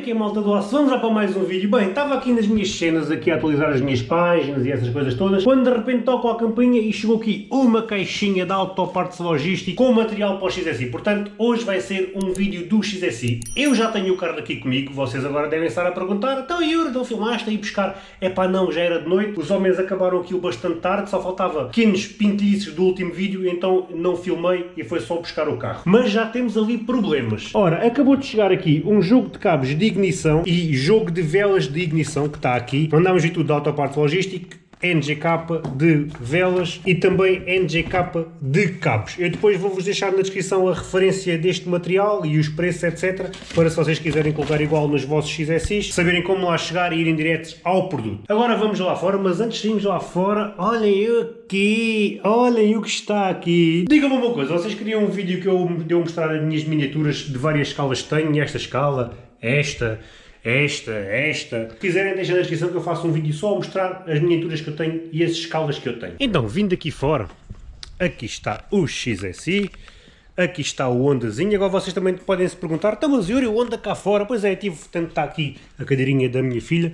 como é malta do aço? Vamos lá para mais um vídeo. Bem, estava aqui nas minhas cenas, aqui a atualizar as minhas páginas e essas coisas todas, quando de repente toco a campainha e chegou aqui uma caixinha da Autopartes Logística com material para o XSI. Portanto, hoje vai ser um vídeo do XSI. Eu já tenho o carro aqui comigo, vocês agora devem estar a perguntar, então Yuri, não filmaste aí buscar? É pá, não, já era de noite, os homens acabaram aquilo bastante tarde, só faltava pequenos pintilhices do último vídeo, então não filmei e foi só buscar o carro. Mas já temos ali problemas. Ora, acabou de chegar aqui um jogo de cabos de ignição e jogo de velas de ignição que está aqui. Mandámos vir tudo da Autoparte Logística NGK de velas e também NGK de cabos. Eu depois vou-vos deixar na descrição a referência deste material e os preços, etc. Para se vocês quiserem colocar igual nos vossos XSIs, saberem como lá chegar e irem diretos ao produto. Agora vamos lá fora, mas antes de irmos lá fora, olhem aqui, olhem o que está aqui. Digam-me uma coisa, vocês queriam um vídeo que eu deu mostrar as minhas miniaturas de várias escalas que tenho, esta escala, esta, esta, esta. Se quiserem deixar na descrição que eu faço um vídeo só a mostrar as miniaturas que eu tenho e as escalas que eu tenho. Então, vindo aqui fora, aqui está o XSI, aqui está o Hondazinho. Agora vocês também podem se perguntar, então mas Yuri, o Honda cá fora? Pois é, tive, tanto está aqui a cadeirinha da minha filha,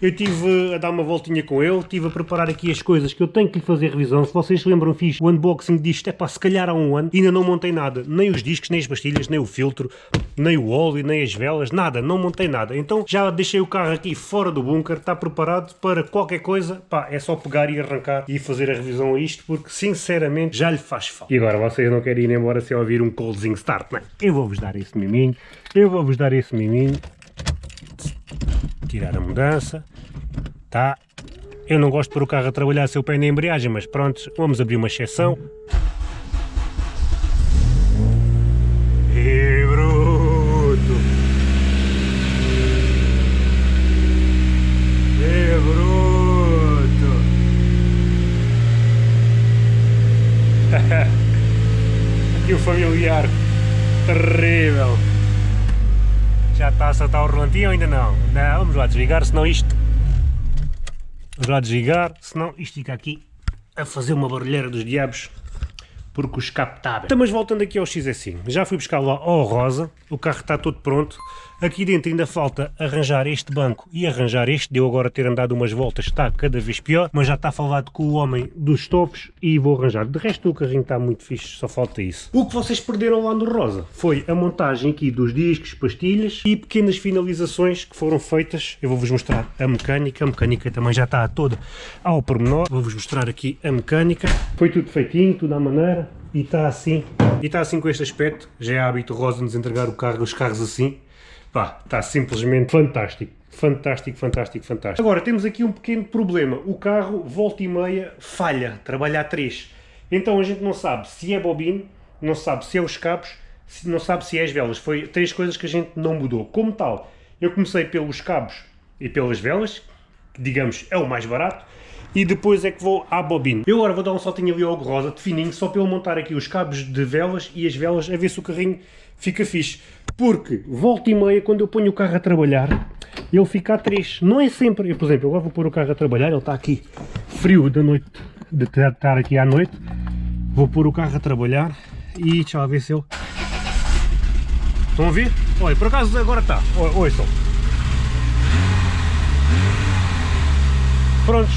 eu tive a dar uma voltinha com ele, tive a preparar aqui as coisas que eu tenho que lhe fazer revisão. Se vocês se lembram, fiz o unboxing disto, é para se calhar há um ano, ainda não montei nada, nem os discos, nem as pastilhas, nem o filtro, nem o óleo, nem as velas, nada, não montei nada. Então já deixei o carro aqui fora do bunker, está preparado para qualquer coisa, pá, é só pegar e arrancar e fazer a revisão a isto, porque sinceramente já lhe faz falta. E agora vocês não querem ir embora sem ouvir um coldzinho start, não é? Eu vou-vos dar esse miminho, eu vou-vos dar esse miminho, tirar a mudança, tá? Eu não gosto de pôr o carro a trabalhar sem o pé na embreagem, mas pronto, vamos abrir uma exceção. E bruto! E bruto! Aqui o familiar terrível! Já está a saltar o rolantinho ou ainda não? Não, vamos lá desligar, senão isto... Vamos lá desligar, senão isto fica aqui a fazer uma barulheira dos diabos porque o escape está aberto. Mas voltando aqui ao XSI, já fui buscar lá ao rosa, o carro está todo pronto, aqui dentro ainda falta arranjar este banco e arranjar este, deu agora ter andado umas voltas, está cada vez pior, mas já está falado com o homem dos estofos e vou arranjar. De resto o carrinho está muito fixe, só falta isso. O que vocês perderam lá no rosa? Foi a montagem aqui dos discos, pastilhas e pequenas finalizações que foram feitas, eu vou-vos mostrar a mecânica, a mecânica também já está toda ao pormenor, vou-vos mostrar aqui a mecânica, foi tudo feitinho, tudo à maneira, e está assim, e está assim com este aspecto, já é hábito Rosa nos entregar o carro, os carros assim, pá, está simplesmente fantástico, fantástico, fantástico, fantástico. Agora temos aqui um pequeno problema, o carro volta e meia falha, trabalha a 3, então a gente não sabe se é bobina, não sabe se é os cabos, não sabe se é as velas, foi três coisas que a gente não mudou. Como tal, eu comecei pelos cabos e pelas velas, que digamos é o mais barato, e depois é que vou à bobina. Eu agora vou dar um saltinho ali ao rosa de fininho, só para ele montar aqui os cabos de velas e as velas, a ver se o carrinho fica fixe. Porque, volta e meia, quando eu ponho o carro a trabalhar, ele fica a 3. Não é sempre, eu, por exemplo, agora vou pôr o carro a trabalhar, ele está aqui frio da noite, de estar aqui à noite, vou pôr o carro a trabalhar e deixa lá ver se ele... Estão a ver? Olha, por acaso agora está, ouçam. Prontos,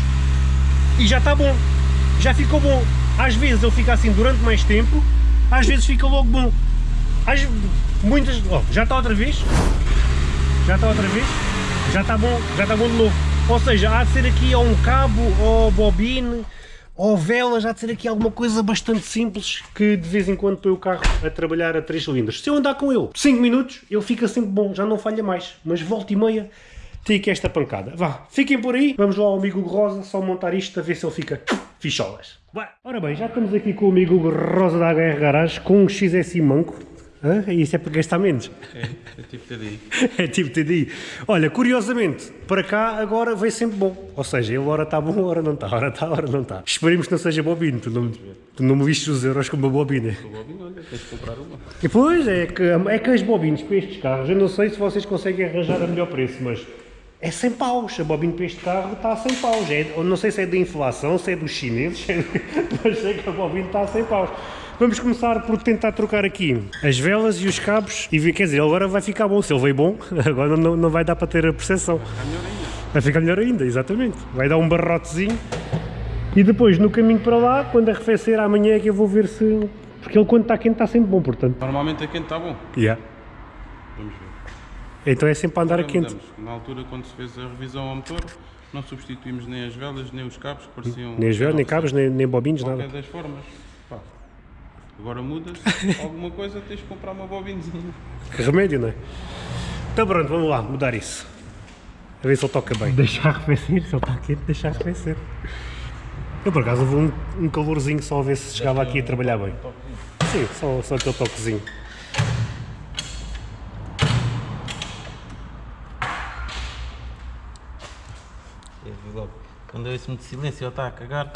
e já está bom, já ficou bom. Às vezes ele fica assim durante mais tempo, às vezes fica logo bom. Às, muitas, oh, já está outra vez, já está outra vez, já está bom, já está bom de novo. Ou seja, há de ser aqui ou um cabo, ou bobine, ou velas, há de ser aqui alguma coisa bastante simples que de vez em quando põe o carro a trabalhar a 3 cilindros. Se eu andar com ele 5 minutos, ele fica sempre bom, já não falha mais, mas volta e meia aqui esta pancada. Vá, fiquem por aí, vamos lá ao amigo Rosa, só montar isto a ver se ele fica ficholas. Ora bem, já estamos aqui com o amigo Rosa da HR Garage com um XSI manco. Hã? Isso é para gastar menos. É, é tipo TDI. é tipo TDI. Olha, curiosamente, para cá agora veio sempre bom. Ou seja, ele ora está bom, ora não está, ora está, ora não está. Esperemos que não seja bobina, tu não, tu não me viste os euros com uma bobina. Com bobina, olha, tens de comprar uma. E pois, é que, é que as bobinas para estes carros, eu não sei se vocês conseguem arranjar a melhor preço, mas é 100 paus. A bobina para este carro está a 100 paus. É, não sei se é da inflação, se é dos chineses, mas sei que a bobina está a 100 paus. Vamos começar por tentar trocar aqui as velas e os cabos e ver, quer dizer, agora vai ficar bom, se ele veio bom, agora não, não vai dar para ter a percepção. Está melhor ainda. Vai ficar melhor ainda, exatamente. Vai dar um barrotezinho. E depois, no caminho para lá, quando arrefecer amanhã é que eu vou ver se... Porque ele quando está quente está sempre bom, portanto. Normalmente a quente está bom. Yeah. Vamos ver. Então é sempre a andar a quente. Na altura, quando se fez a revisão ao motor, não substituímos nem as velas, nem os cabos, que pareciam... Nem as velas, nem cabos, nem, nem bobinhos, Qualquer nada. das formas. Pá. Agora mudas, alguma coisa, tens de comprar uma bobinezinha. Que remédio, não é? Então pronto, vamos lá, mudar isso. A ver se ele toca bem. Deixar arrefecer, se ele está quente, deixar arrefecer. Eu por acaso vou um, um calorzinho só a ver se chegava aqui a trabalhar bem. Sim, só, só aquele toquezinho. Eu vi logo. Quando eu ouço muito silêncio, ele está a cagar.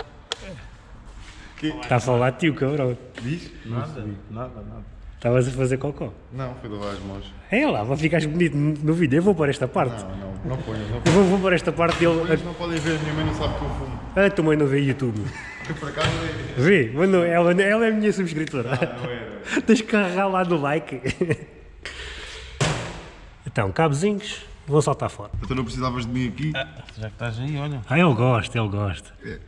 Está a falar tio, cabrão. Diz? Nada, nada, nada. Estavas a fazer cocó. Não, foi lavar as mãos. É lá, vai ficar bonito no vídeo. Eu vou para esta parte. Não, não, não ponhas, não Eu vou, vou para esta parte dele. Eles não podem ver, minha mãe não sabe que eu fumo. A tua mãe não vê YouTube. Eu por acaso é. Vê, mas não, ela, ela é a minha subscritora. Não era. Tens que carregar lá no like. Então, cabozinhos, vou saltar fora. Então não precisavas de mim aqui. Já que estás aí, olha. Ah, ele gosta, ele gosta. É.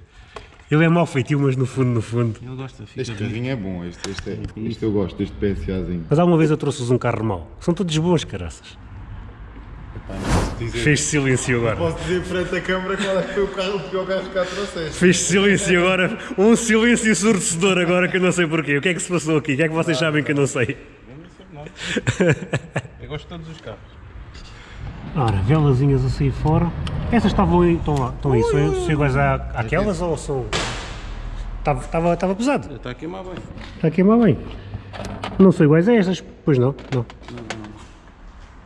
Ele é mau feitio, mas no fundo, no fundo. Ele gosta, fica Este carrinho é bom, este, este, é, este eu gosto, este PSAzinho. Mas alguma vez eu trouxe-vos um carro mau. São todos bons, caraças. Fez silêncio agora. Posso dizer frente à câmara qual é que foi o, carro, o pior carro que cá trouxeste. Fez silêncio agora. Um silêncio ensurdecedor agora que eu não sei porquê. O que é que se passou aqui? O que é que vocês sabem que eu não sei? Eu não sei nada. Eu gosto de todos os carros. Ora, velazinhas a sair fora. Essas estavam aí, estão lá, estão aí. São, são iguais à, àquelas ou são... Estava, estava, estava pesado. Está a queimar bem. Está a queimar bem. Não são iguais a estas. Pois não, não.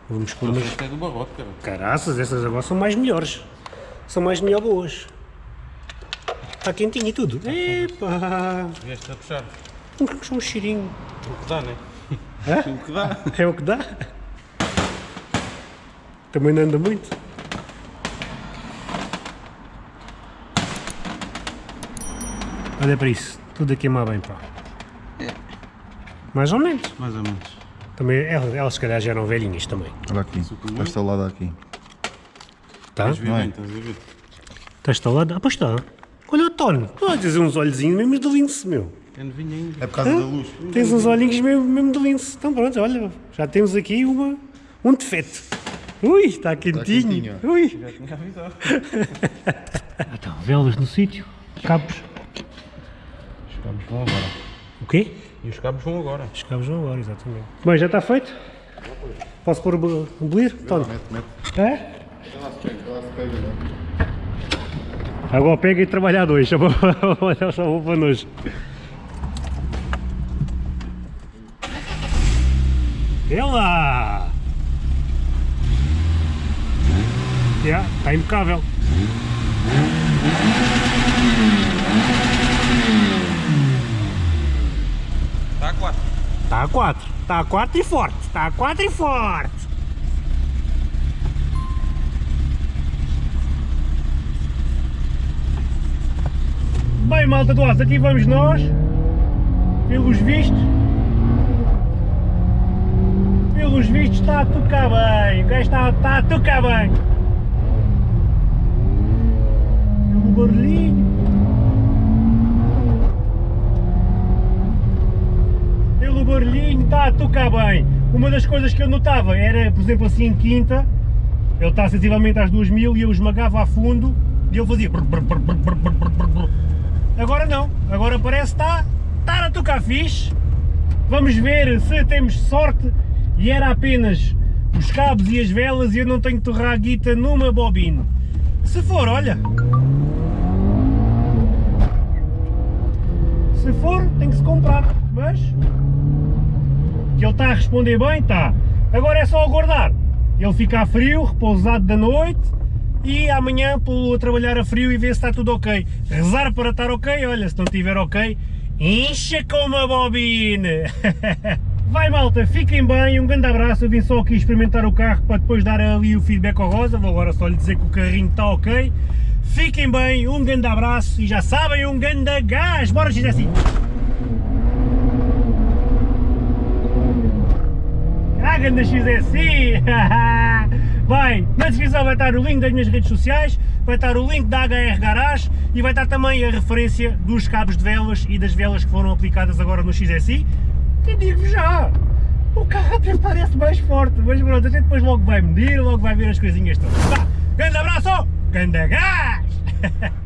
Vamos com umas... É do barrote, cara. Caraças, essas agora são mais melhores. São mais melhor boas. Está quentinho e tudo. Epa! Vieste a puxar. Um, um cheirinho. O que dá, né? Hã? O que dá. É o que dá. Também não anda muito. Olha para isso. Tudo a queimar bem, pá. Mais ou menos. Mais ou menos. Também, elas, elas se calhar já eram velhinhas também. Olha aqui, está instalado aqui. Tá? Ver Não é? Está instalado? Ah, pois está. Olha o Tony. Tu a dizer uns olhozinhos mesmo de lince, meu. É novinho ainda. É por causa da luz. Tens uns olhinhos mesmo, mesmo de lince. Então pronto, olha, já temos aqui uma, um defeito. Ui, está quentinho. quentinho. Ui. Já tinha avisado. Então, velas no sítio, cabos. Os cabos vão agora. O quê? E os cabos vão agora. Os cabos vão agora, exatamente. Bem, já está feito? Posso pôr o bo- o bolir? Mete, mete. É? Ela se pega, ela se pega, não Agora pega e trabalhar dois, só vou, só vou para nós. Ela! Já, está impecável. Está a 4. Está a 4, está a 4 e forte, está a 4 e forte. Bem, malta do aço, aqui vamos nós, pelos vistos. Pelos vistos está a tocar bem, o gajo está, está a tocar bem. Barulhinho. pelo barulhinho está a tocar bem. Uma das coisas que eu notava era, por exemplo, assim em quinta, ele está sensivelmente às 2000 e eu esmagava a fundo e ele fazia. Agora não, agora parece que está, está a tocar fixe. Vamos ver se temos sorte e era apenas os cabos e as velas e eu não tenho que torrar a guita numa bobina. Se for, olha. Se for, tem que se comprar, mas que ele está a responder bem, está. Agora é só aguardar. Ele ficar frio, repousado da noite e amanhã pô-lo a trabalhar a frio e ver se está tudo ok. Rezar para estar ok, olha, se não estiver ok, incha com uma bobina. Vai malta, fiquem bem, um grande abraço, eu vim só aqui experimentar o carro para depois dar ali o feedback ao Rosa, vou agora só lhe dizer que o carrinho está ok. Fiquem bem, um grande abraço e já sabem, um grande gás. Bora, dizer assim. Ah, grande XSI! Assim. Bem, na descrição vai estar o link das minhas redes sociais, vai estar o link da HR Garage e vai estar também a referência dos cabos de velas e das velas que foram aplicadas agora no XSI. E digo-vos já, o carro até parece mais forte, mas pronto, a gente depois logo vai medir, logo vai ver as coisinhas todas. Vá, grande abraço! Grande gás!